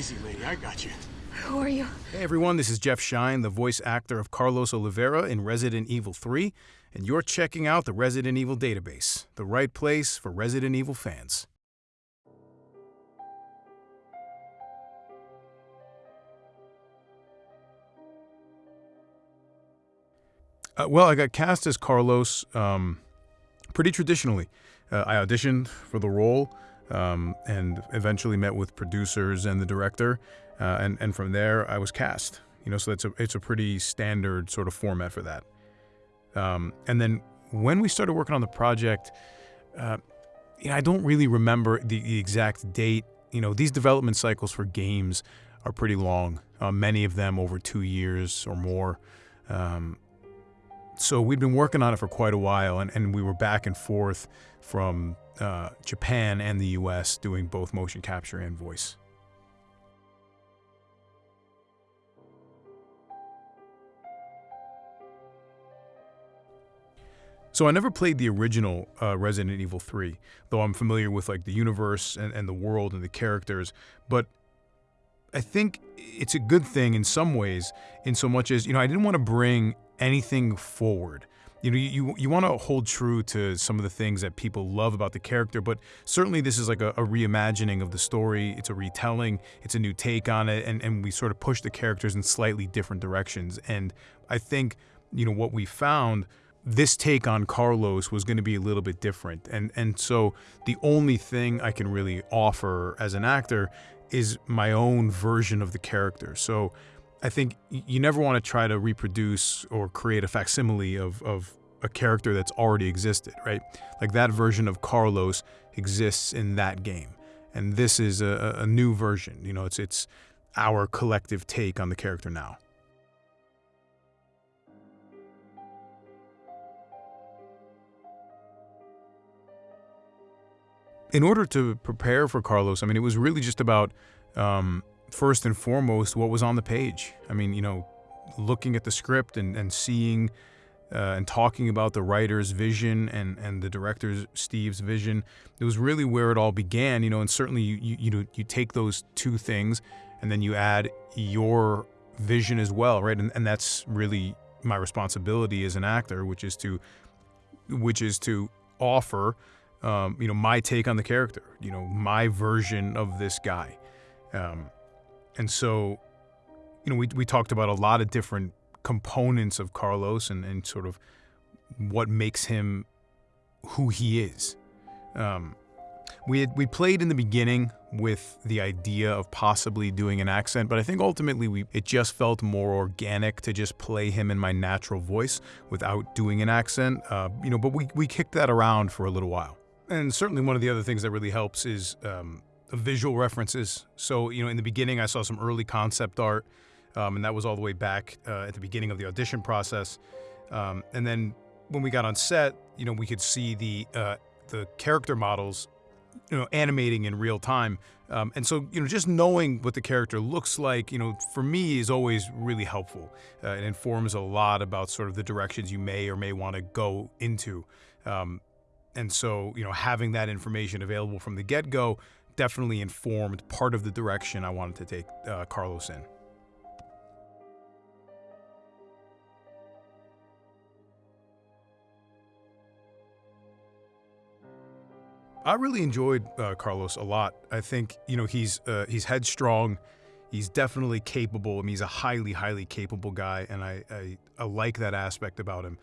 Easy, lady. I got you. Who are you? Hey everyone, this is Jeff Schine, the voice actor of Carlos Oliveira in Resident Evil 3, and you're checking out the Resident Evil database, the right place for Resident Evil fans. Uh, well, I got cast as Carlos um, pretty traditionally. Uh, I auditioned for the role um, and eventually met with producers and the director, uh, and and from there I was cast. You know, so it's a it's a pretty standard sort of format for that. Um, and then when we started working on the project, uh, you know, I don't really remember the, the, exact date. You know, these development cycles for games are pretty long. Uh, many of them over two years or more. Um, so we'd been working on it for quite a while, and, and we were back and forth from uh, Japan and the US doing both motion capture and voice. So I never played the original uh, Resident Evil 3, though I'm familiar with like the universe and, and the world and the characters. But I think it's a good thing in some ways, in so much as, you know, I didn't want to bring anything forward. You know, you, you want to hold true to some of the things that people love about the character, but certainly this is like a, a, reimagining of the story. It's a retelling, it's a new take on it, and, and we sort of push the characters in slightly different directions. And I think, you know, what we found this take on Carlos was going to be a little bit different. And and so the only thing I can really offer as an actor is my own version of the character. So I think you never want to try to reproduce or create a facsimile of, of a character that's already existed, right? Like that version of Carlos exists in that game. And this is a, a new version. You know, it's it's our collective take on the character now. In order to prepare for Carlos, I mean, it was really just about um, first and foremost what was on the page. I mean, you know, looking at the script and, and seeing uh, and talking about the writer's vision and, and the director's Steve's vision. It was really where it all began, you know, and certainly you, you, you, know, you take those two things and then you add your vision as well, right? And, and that's really my responsibility as an actor, which is to, which is to offer, um, you know, my take on the character, you know, my version of this guy. Um, and so, you know, we, we talked about a lot of different components of Carlos and, and sort of what makes him who he is. Um, we had, we played in the beginning with the idea of possibly doing an accent, but I think ultimately we it just felt more organic to just play him in my natural voice without doing an accent. Uh, you know, but we we kicked that around for a little while. And certainly one of the other things that really helps is um, visual references. So, you know, in the beginning, I saw some early concept art, um, and that was all the way back uh, at the beginning of the audition process. Um, and then when we got on set, you know, we could see the uh, the character models, you know, animating in real time. Um, and so, you know, just knowing what the character looks like, you know, for me is always really helpful. Uh, it informs a lot about sort of the directions you may or may want to go into. Um, and so, you know, having that information available from the get-go definitely informed part of the direction I wanted to take uh, Carlos in. I really enjoyed uh, Carlos a lot. I think you know he's uh, he's headstrong. He's definitely capable. I mean, he's a highly, highly capable guy, and I I, I like that aspect about him.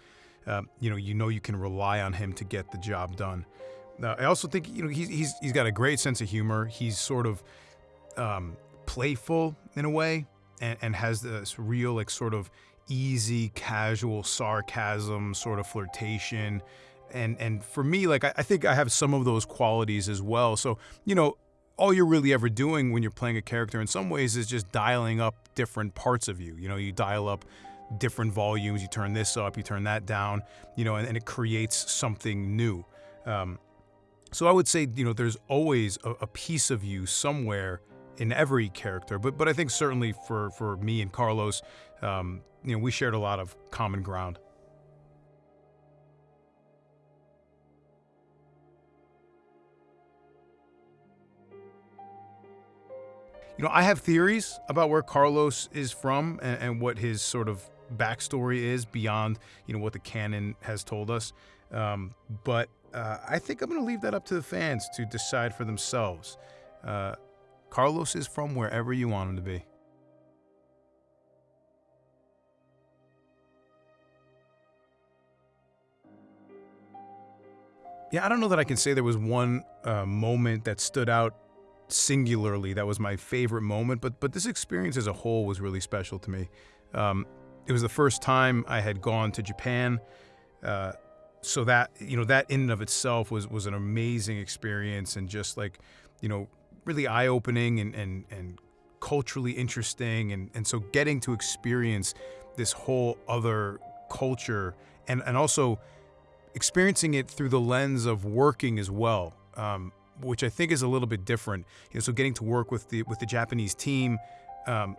Uh, you know, you know you can rely on him to get the job done. I also think you know he's he's he's got a great sense of humor. He's sort of um, playful in a way, and, and has this real like sort of easy, casual sarcasm, sort of flirtation. And and for me, like I, I think I have some of those qualities as well. So you know, all you're really ever doing when you're playing a character in some ways is just dialing up different parts of you. You know, you dial up different volumes, you turn this up, you turn that down, you know, and, and it creates something new. Um, so I would say, you know, there's always a, a, piece of you somewhere in every character, but but I think certainly for for me and Carlos, um, you know, we shared a lot of common ground. You know, I have theories about where Carlos is from and, and what his sort of backstory is beyond, you know, what the canon has told us. Um, but uh, I think I'm going to leave that up to the fans to decide for themselves. Uh, Carlos is from wherever you want him to be. Yeah, I don't know that I can say there was one uh, moment that stood out singularly that was my favorite moment, but but this experience as a whole was really special to me. Um, it was the first time I had gone to Japan, uh, so that you know that in and of itself was was an amazing experience and just like you know really eye opening and and and culturally interesting and and so getting to experience this whole other culture and and also experiencing it through the lens of working as well, um, which I think is a little bit different. You know, so getting to work with the with the Japanese team, um,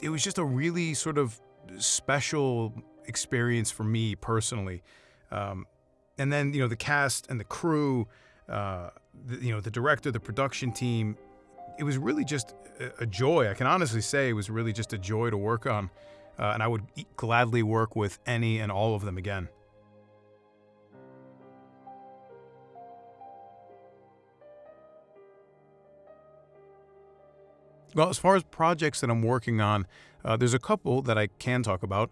it was just a really sort of special experience for me personally. Um, and then you know the cast and the crew, uh, the, you know the director, the production team. It was really just a, joy. I can honestly say it was really just a joy to work on, uh, and I would gladly work with any and all of them again. Well, as far as projects that I'm working on, uh, there's a couple that I can talk about.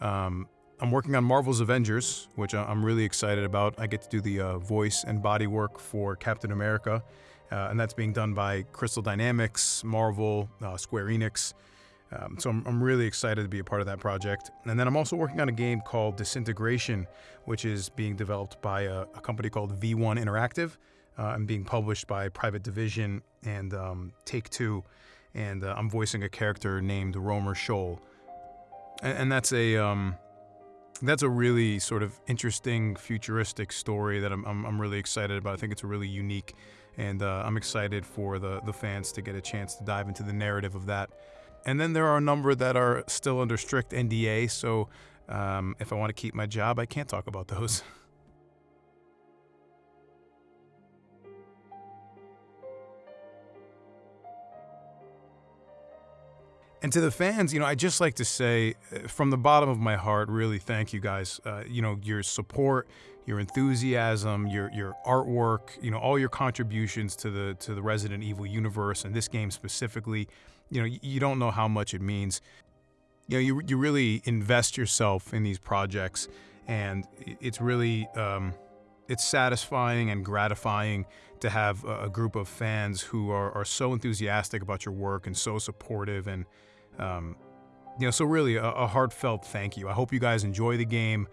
Um, I'm working on Marvel's Avengers, which I'm really excited about. I get to do the uh, voice and body work for Captain America, uh, and that's being done by Crystal Dynamics, Marvel, uh, Square Enix. Um, so I'm, I'm, really excited to be a part of that project. And then I'm also working on a game called Disintegration, which is being developed by a, a company called V1 Interactive uh, and being published by Private Division and um, Take Two and uh, I'm voicing a character named Romer Shoal, and, and that's a um, that's a really sort of interesting futuristic story that I'm, I'm, I'm really excited about. I think it's a really unique, and uh, I'm excited for the the fans to get a chance to dive into the narrative of that. And then there are a number that are still under strict NDA, so um, if I want to keep my job, I can't talk about those. And to the fans, you know, I just like to say uh, from the bottom of my heart, really thank you guys. Uh, you know, your support, your enthusiasm, your your artwork, you know, all your contributions to the to the Resident Evil universe and this game specifically. You know, you don't know how much it means. You know, you you really invest yourself in these projects, and it's really um, it's satisfying and gratifying to have a group of fans who are, are so enthusiastic about your work and so supportive and um, you know, so really a, a, heartfelt thank you. I hope you guys enjoy the game.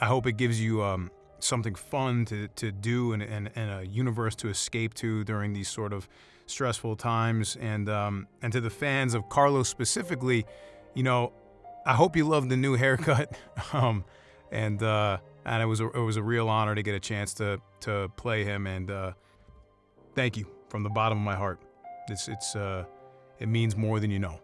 I hope it gives you um, something fun to, to do and, and, and, a universe to escape to during these sort of stressful times. And, um, and to the fans of Carlos specifically, you know, I hope you love the new haircut. um, and uh, and it was a, it was a real honor to get a chance to to play him. And uh, thank you from the bottom of my heart. It's it's uh, it means more than you know.